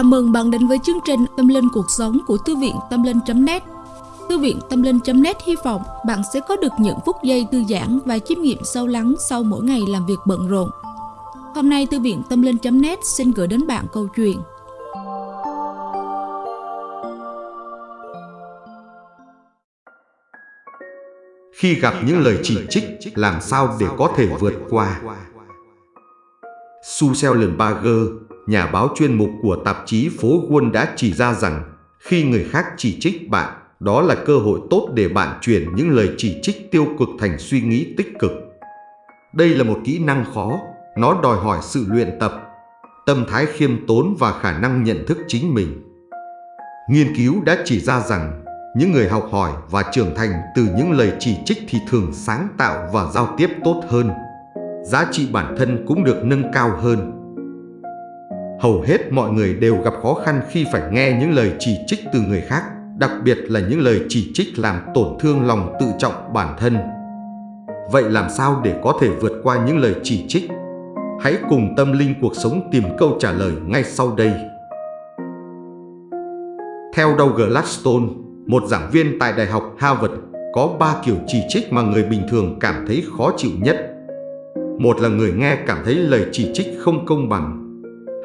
Chào mừng bạn đến với chương trình Tâm Linh Cuộc Sống của Thư viện Tâm Linh.net Thư viện Tâm Linh.net hy vọng bạn sẽ có được những phút giây thư giãn và chiêm nghiệm sâu lắng sau mỗi ngày làm việc bận rộn. Hôm nay Thư viện Tâm Linh.net xin gửi đến bạn câu chuyện Khi gặp những lời chỉ trích, làm sao để có thể vượt qua? Su Sellenberger, nhà báo chuyên mục của tạp chí Phố quân đã chỉ ra rằng khi người khác chỉ trích bạn, đó là cơ hội tốt để bạn chuyển những lời chỉ trích tiêu cực thành suy nghĩ tích cực. Đây là một kỹ năng khó, nó đòi hỏi sự luyện tập, tâm thái khiêm tốn và khả năng nhận thức chính mình. Nghiên cứu đã chỉ ra rằng những người học hỏi và trưởng thành từ những lời chỉ trích thì thường sáng tạo và giao tiếp tốt hơn. Giá trị bản thân cũng được nâng cao hơn. Hầu hết mọi người đều gặp khó khăn khi phải nghe những lời chỉ trích từ người khác, đặc biệt là những lời chỉ trích làm tổn thương lòng tự trọng bản thân. Vậy làm sao để có thể vượt qua những lời chỉ trích? Hãy cùng tâm linh cuộc sống tìm câu trả lời ngay sau đây. Theo Douglas Gladstone, một giảng viên tại Đại học Harvard, có ba kiểu chỉ trích mà người bình thường cảm thấy khó chịu nhất. Một là người nghe cảm thấy lời chỉ trích không công bằng.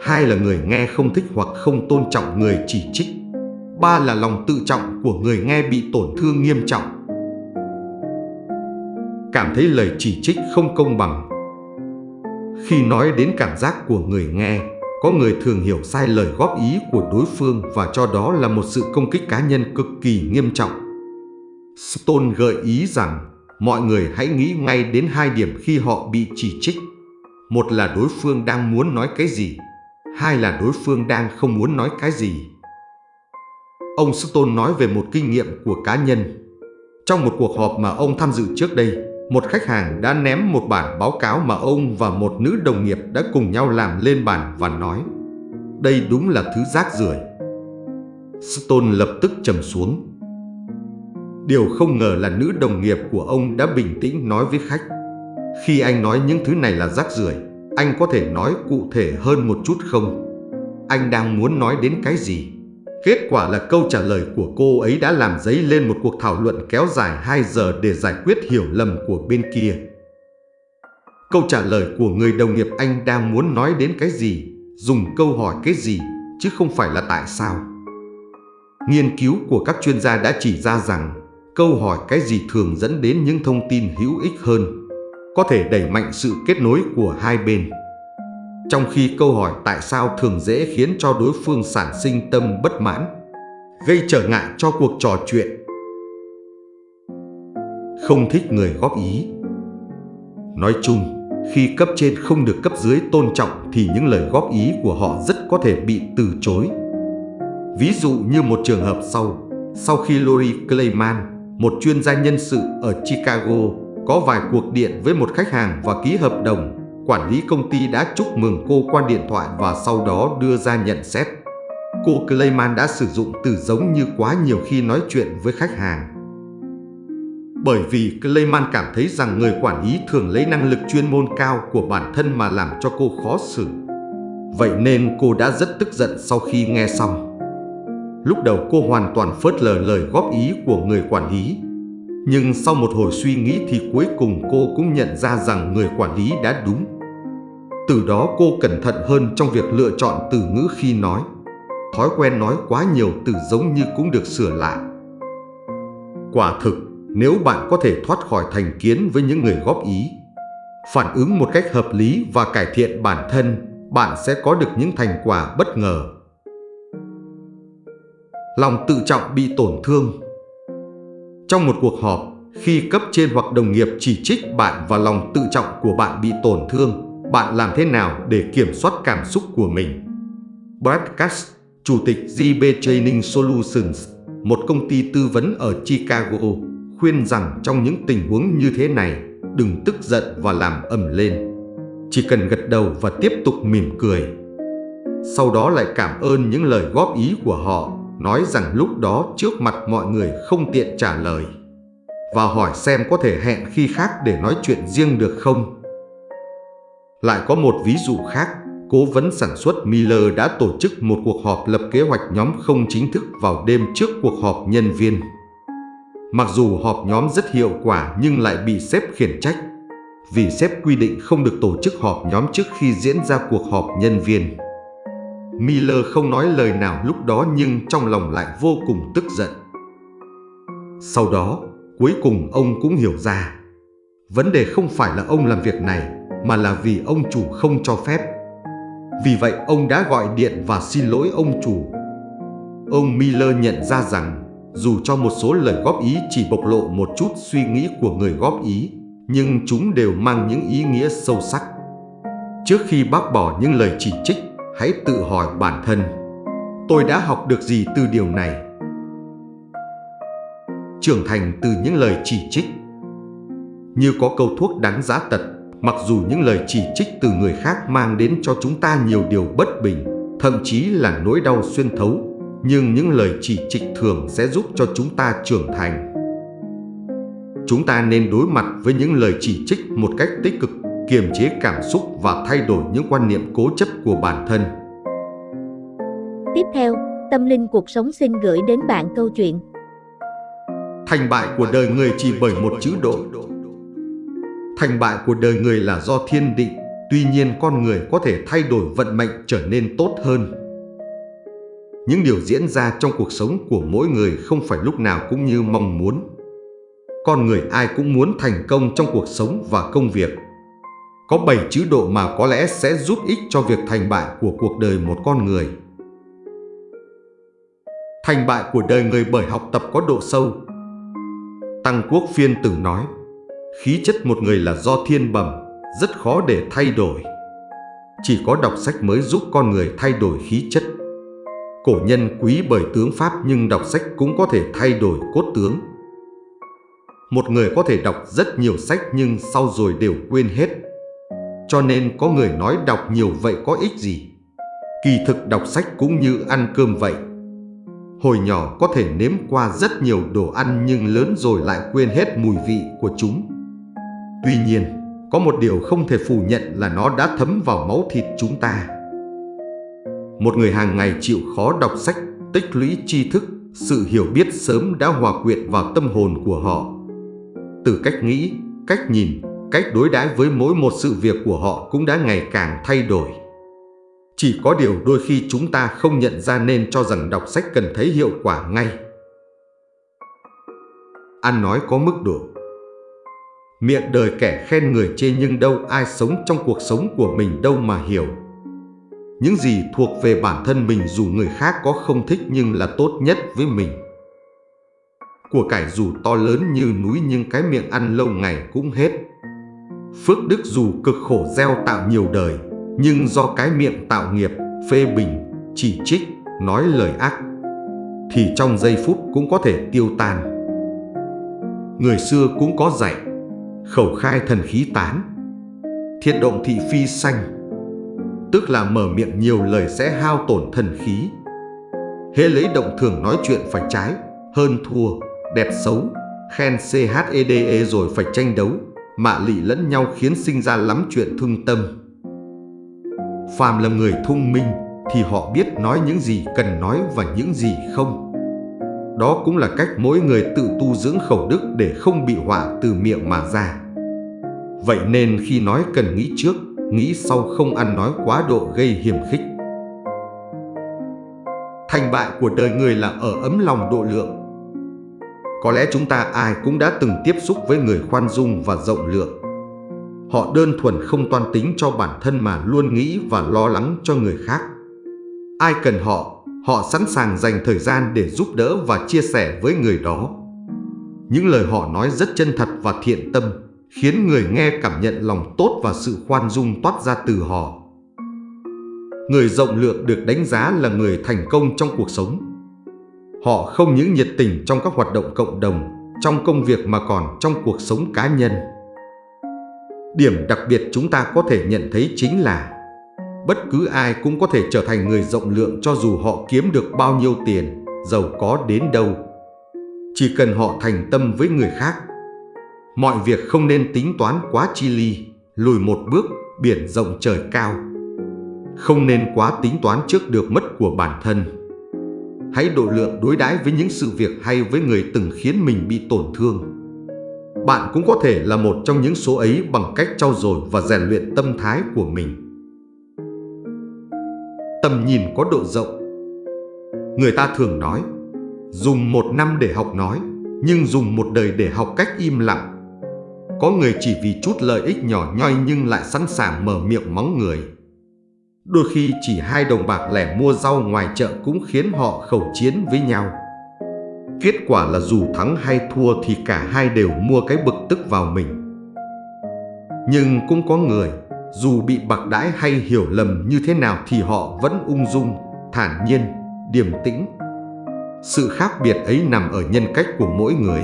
Hai là người nghe không thích hoặc không tôn trọng người chỉ trích. Ba là lòng tự trọng của người nghe bị tổn thương nghiêm trọng. Cảm thấy lời chỉ trích không công bằng. Khi nói đến cảm giác của người nghe, có người thường hiểu sai lời góp ý của đối phương và cho đó là một sự công kích cá nhân cực kỳ nghiêm trọng. Stone gợi ý rằng mọi người hãy nghĩ ngay đến hai điểm khi họ bị chỉ trích. Một là đối phương đang muốn nói cái gì, hai là đối phương đang không muốn nói cái gì. Ông Stone nói về một kinh nghiệm của cá nhân. Trong một cuộc họp mà ông tham dự trước đây, một khách hàng đã ném một bản báo cáo mà ông và một nữ đồng nghiệp đã cùng nhau làm lên bàn và nói Đây đúng là thứ rác rưởi. Stone lập tức trầm xuống. Điều không ngờ là nữ đồng nghiệp của ông đã bình tĩnh nói với khách Khi anh nói những thứ này là rác rưởi, anh có thể nói cụ thể hơn một chút không? Anh đang muốn nói đến cái gì? Kết quả là câu trả lời của cô ấy đã làm dấy lên một cuộc thảo luận kéo dài 2 giờ để giải quyết hiểu lầm của bên kia. Câu trả lời của người đồng nghiệp anh đang muốn nói đến cái gì, dùng câu hỏi cái gì, chứ không phải là tại sao. Nghiên cứu của các chuyên gia đã chỉ ra rằng câu hỏi cái gì thường dẫn đến những thông tin hữu ích hơn, có thể đẩy mạnh sự kết nối của hai bên. Trong khi câu hỏi tại sao thường dễ khiến cho đối phương sản sinh tâm bất mãn, gây trở ngại cho cuộc trò chuyện. Không thích người góp ý Nói chung, khi cấp trên không được cấp dưới tôn trọng thì những lời góp ý của họ rất có thể bị từ chối. Ví dụ như một trường hợp sau, sau khi Lori Clayman, một chuyên gia nhân sự ở Chicago, có vài cuộc điện với một khách hàng và ký hợp đồng quản lý công ty đã chúc mừng cô qua điện thoại và sau đó đưa ra nhận xét. Cô Clayman đã sử dụng từ giống như quá nhiều khi nói chuyện với khách hàng. Bởi vì Clayman cảm thấy rằng người quản lý thường lấy năng lực chuyên môn cao của bản thân mà làm cho cô khó xử. Vậy nên cô đã rất tức giận sau khi nghe xong. Lúc đầu cô hoàn toàn phớt lờ lời góp ý của người quản lý. Nhưng sau một hồi suy nghĩ thì cuối cùng cô cũng nhận ra rằng người quản lý đã đúng. Từ đó cô cẩn thận hơn trong việc lựa chọn từ ngữ khi nói. Thói quen nói quá nhiều từ giống như cũng được sửa lại. Quả thực, nếu bạn có thể thoát khỏi thành kiến với những người góp ý, phản ứng một cách hợp lý và cải thiện bản thân, bạn sẽ có được những thành quả bất ngờ. Lòng tự trọng bị tổn thương trong một cuộc họp, khi cấp trên hoặc đồng nghiệp chỉ trích bạn và lòng tự trọng của bạn bị tổn thương, bạn làm thế nào để kiểm soát cảm xúc của mình? Brad Katz, Chủ tịch JB Training Solutions, một công ty tư vấn ở Chicago, khuyên rằng trong những tình huống như thế này, đừng tức giận và làm ầm lên. Chỉ cần gật đầu và tiếp tục mỉm cười. Sau đó lại cảm ơn những lời góp ý của họ, nói rằng lúc đó trước mặt mọi người không tiện trả lời. Và hỏi xem có thể hẹn khi khác để nói chuyện riêng được không? Lại có một ví dụ khác, cố vấn sản xuất Miller đã tổ chức một cuộc họp lập kế hoạch nhóm không chính thức vào đêm trước cuộc họp nhân viên. Mặc dù họp nhóm rất hiệu quả nhưng lại bị sếp khiển trách, vì sếp quy định không được tổ chức họp nhóm trước khi diễn ra cuộc họp nhân viên. Miller không nói lời nào lúc đó nhưng trong lòng lại vô cùng tức giận. Sau đó, cuối cùng ông cũng hiểu ra, vấn đề không phải là ông làm việc này mà là vì ông chủ không cho phép. Vì vậy ông đã gọi điện và xin lỗi ông chủ. Ông Miller nhận ra rằng dù cho một số lời góp ý chỉ bộc lộ một chút suy nghĩ của người góp ý, nhưng chúng đều mang những ý nghĩa sâu sắc. Trước khi bác bỏ những lời chỉ trích, hãy tự hỏi bản thân, tôi đã học được gì từ điều này? Trưởng thành từ những lời chỉ trích Như có câu thuốc đáng giá tật, mặc dù những lời chỉ trích từ người khác mang đến cho chúng ta nhiều điều bất bình, thậm chí là nỗi đau xuyên thấu, nhưng những lời chỉ trích thường sẽ giúp cho chúng ta trưởng thành. Chúng ta nên đối mặt với những lời chỉ trích một cách tích cực, kiềm chế cảm xúc và thay đổi những quan niệm cố chấp của bản thân. Tiếp theo, Tâm Linh Cuộc Sống xin gửi đến bạn câu chuyện Thành bại của đời người chỉ bởi một chữ độ. Thành bại của đời người là do thiên định, tuy nhiên con người có thể thay đổi vận mệnh trở nên tốt hơn. Những điều diễn ra trong cuộc sống của mỗi người không phải lúc nào cũng như mong muốn. Con người ai cũng muốn thành công trong cuộc sống và công việc. Có 7 chữ độ mà có lẽ sẽ giúp ích cho việc thành bại của cuộc đời một con người. Thành bại của đời người bởi học tập có độ sâu. Tăng Quốc Phiên từng nói, khí chất một người là do thiên bẩm, rất khó để thay đổi. Chỉ có đọc sách mới giúp con người thay đổi khí chất. Cổ nhân quý bởi tướng Pháp nhưng đọc sách cũng có thể thay đổi cốt tướng. Một người có thể đọc rất nhiều sách nhưng sau rồi đều quên hết. Cho nên có người nói đọc nhiều vậy có ích gì? Kỳ thực đọc sách cũng như ăn cơm vậy. Hồi nhỏ có thể nếm qua rất nhiều đồ ăn nhưng lớn rồi lại quên hết mùi vị của chúng. Tuy nhiên, có một điều không thể phủ nhận là nó đã thấm vào máu thịt chúng ta. Một người hàng ngày chịu khó đọc sách, tích lũy tri thức, sự hiểu biết sớm đã hòa quyện vào tâm hồn của họ. Từ cách nghĩ, cách nhìn, cách đối đãi với mỗi một sự việc của họ cũng đã ngày càng thay đổi. Chỉ có điều đôi khi chúng ta không nhận ra nên cho rằng đọc sách cần thấy hiệu quả ngay. Ăn nói có mức độ Miệng đời kẻ khen người chê nhưng đâu ai sống trong cuộc sống của mình đâu mà hiểu. Những gì thuộc về bản thân mình dù người khác có không thích nhưng là tốt nhất với mình. Của cải dù to lớn như núi nhưng cái miệng ăn lâu ngày cũng hết. Phước đức dù cực khổ gieo tạo nhiều đời, nhưng do cái miệng tạo nghiệp, phê bình, chỉ trích, nói lời ác, thì trong giây phút cũng có thể tiêu tan. Người xưa cũng có dạy, khẩu khai thần khí tán, thiệt động thị phi xanh, tức là mở miệng nhiều lời sẽ hao tổn thần khí. Hễ lấy động thường nói chuyện phải trái, hơn thua, đẹp xấu, khen CHEDE rồi phải tranh đấu, mạ lị lẫn nhau khiến sinh ra lắm chuyện thương tâm. Phàm là người thông minh thì họ biết nói những gì cần nói và những gì không. Đó cũng là cách mỗi người tự tu dưỡng khẩu đức để không bị họa từ miệng mà ra. Vậy nên khi nói cần nghĩ trước, nghĩ sau không ăn nói quá độ gây hiểm khích. Thành bại của đời người là ở ấm lòng độ lượng. Có lẽ chúng ta ai cũng đã từng tiếp xúc với người khoan dung và rộng lượng. Họ đơn thuần không toan tính cho bản thân mà luôn nghĩ và lo lắng cho người khác. Ai cần họ, họ sẵn sàng dành thời gian để giúp đỡ và chia sẻ với người đó. Những lời họ nói rất chân thật và thiện tâm, khiến người nghe cảm nhận lòng tốt và sự khoan dung toát ra từ họ. Người rộng lượng được đánh giá là người thành công trong cuộc sống. Họ không những nhiệt tình trong các hoạt động cộng đồng, trong công việc mà còn trong cuộc sống cá nhân. Điểm đặc biệt chúng ta có thể nhận thấy chính là bất cứ ai cũng có thể trở thành người rộng lượng cho dù họ kiếm được bao nhiêu tiền, giàu có đến đâu. Chỉ cần họ thành tâm với người khác. Mọi việc không nên tính toán quá chi ly, lùi một bước, biển rộng trời cao. Không nên quá tính toán trước được mất của bản thân. Hãy độ lượng đối đãi với những sự việc hay với người từng khiến mình bị tổn thương. Bạn cũng có thể là một trong những số ấy bằng cách trau dồi và rèn luyện tâm thái của mình. Tầm nhìn có độ rộng Người ta thường nói, dùng một năm để học nói, nhưng dùng một đời để học cách im lặng. Có người chỉ vì chút lợi ích nhỏ nhoi nhưng lại sẵn sàng mở miệng mắng người. Đôi khi chỉ hai đồng bạc lẻ mua rau ngoài chợ cũng khiến họ khẩu chiến với nhau. Kết quả là dù thắng hay thua thì cả hai đều mua cái bực tức vào mình. Nhưng cũng có người, dù bị bạc đãi hay hiểu lầm như thế nào thì họ vẫn ung dung, thản nhiên, điềm tĩnh. Sự khác biệt ấy nằm ở nhân cách của mỗi người.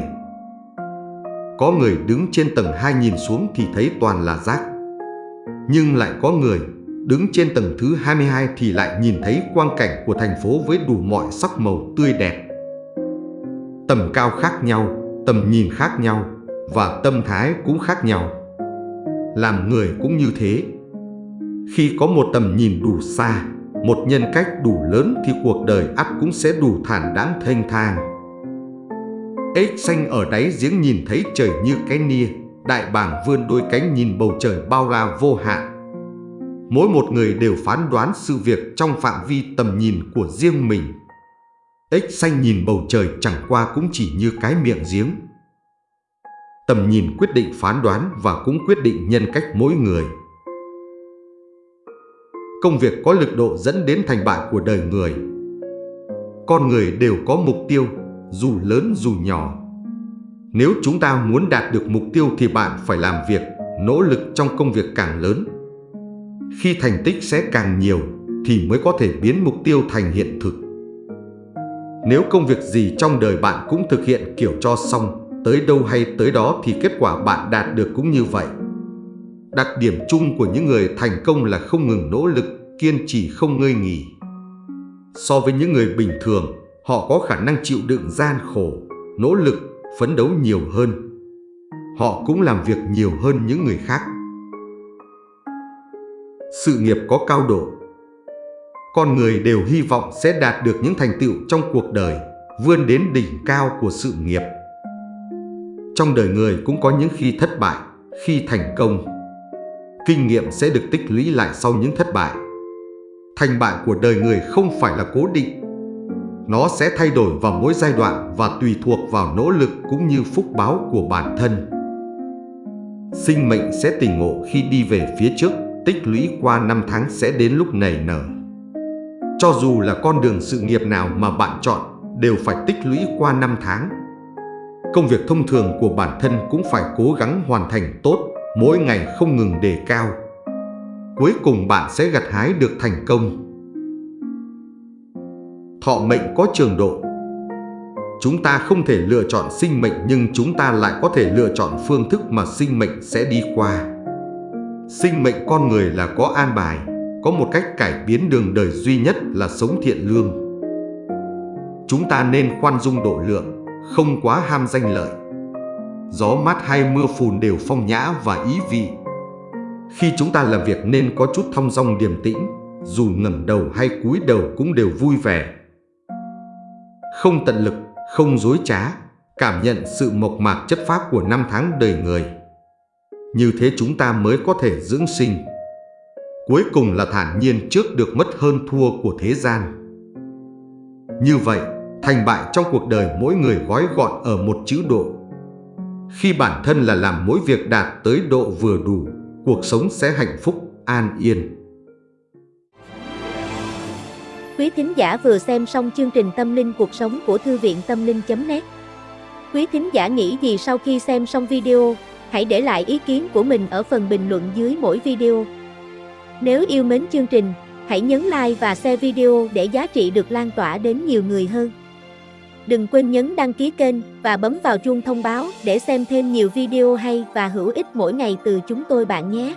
Có người đứng trên tầng 2 nhìn xuống thì thấy toàn là rác. Nhưng lại có người đứng trên tầng thứ 22 thì lại nhìn thấy quang cảnh của thành phố với đủ mọi sắc màu tươi đẹp. Tầm cao khác nhau, tầm nhìn khác nhau và tâm thái cũng khác nhau. Làm người cũng như thế. Khi có một tầm nhìn đủ xa, một nhân cách đủ lớn thì cuộc đời ắt cũng sẽ đủ thản đáng thanh thang. Ếch xanh ở đáy giếng nhìn thấy trời như cái nia, đại bàng vươn đôi cánh nhìn bầu trời bao la vô hạn. Mỗi một người đều phán đoán sự việc trong phạm vi tầm nhìn của riêng mình. Ếch xanh nhìn bầu trời chẳng qua cũng chỉ như cái miệng giếng. Tầm nhìn quyết định phán đoán và cũng quyết định nhân cách mỗi người công việc có lực độ dẫn đến thành bại của đời người. Con người đều có mục tiêu, dù lớn dù nhỏ. Nếu chúng ta muốn đạt được mục tiêu thì bạn phải làm việc, nỗ lực trong công việc càng lớn. Khi thành tích sẽ càng nhiều thì mới có thể biến mục tiêu thành hiện thực. Nếu công việc gì trong đời bạn cũng thực hiện kiểu cho xong, tới đâu hay tới đó thì kết quả bạn đạt được cũng như vậy. Đặc điểm chung của những người thành công là không ngừng nỗ lực, kiên trì không ngơi nghỉ. So với những người bình thường, họ có khả năng chịu đựng gian khổ, nỗ lực, phấn đấu nhiều hơn. Họ cũng làm việc nhiều hơn những người khác. Sự nghiệp có cao độ Con người đều hy vọng sẽ đạt được những thành tựu trong cuộc đời, vươn đến đỉnh cao của sự nghiệp. Trong đời người cũng có những khi thất bại, khi thành công kinh nghiệm sẽ được tích lũy lại sau những thất bại. Thành bại của đời người không phải là cố định. Nó sẽ thay đổi vào mỗi giai đoạn và tùy thuộc vào nỗ lực cũng như phúc báo của bản thân. Sinh mệnh sẽ tỉnh ngộ khi đi về phía trước, tích lũy qua năm tháng sẽ đến lúc nảy nở. Cho dù là con đường sự nghiệp nào mà bạn chọn, đều phải tích lũy qua năm tháng. Công việc thông thường của bản thân cũng phải cố gắng hoàn thành tốt mỗi ngày không ngừng đề cao. Cuối cùng bạn sẽ gặt hái được thành công. Thọ mệnh có trường độ Chúng ta không thể lựa chọn sinh mệnh nhưng chúng ta lại có thể lựa chọn phương thức mà sinh mệnh sẽ đi qua. Sinh mệnh con người là có an bài, có một cách cải biến đường đời duy nhất là sống thiện lương. Chúng ta nên khoan dung độ lượng, không quá ham danh lợi gió mát hay mưa phùn đều phong nhã và ý vị. Khi chúng ta làm việc nên có chút thong dong điềm tĩnh, dù ngẩng đầu hay cúi đầu cũng đều vui vẻ. Không tận lực, không dối trá, cảm nhận sự mộc mạc chất phác của năm tháng đời người. Như thế chúng ta mới có thể dưỡng sinh. Cuối cùng là thản nhiên trước được mất hơn thua của thế gian. Như vậy, thành bại trong cuộc đời mỗi người gói gọn ở một chữ độ khi bản thân là làm mỗi việc đạt tới độ vừa đủ, cuộc sống sẽ hạnh phúc, an yên. Quý thính giả vừa xem xong chương trình Tâm linh cuộc sống của Thư viện Tâm linh.net Quý thính giả nghĩ gì sau khi xem xong video, hãy để lại ý kiến của mình ở phần bình luận dưới mỗi video. Nếu yêu mến chương trình, hãy nhấn like và share video để giá trị được lan tỏa đến nhiều người hơn. Đừng quên nhấn đăng ký kênh và bấm vào chuông thông báo để xem thêm nhiều video hay và hữu ích mỗi ngày từ chúng tôi bạn nhé.